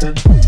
Welcome.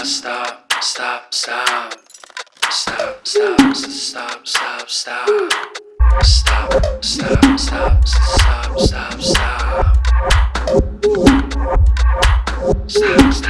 cannot stop, stop, stop. Stop, stop, stop, stop, stop. Stop, stop, stop, stop, stop, stop. Stop, stop.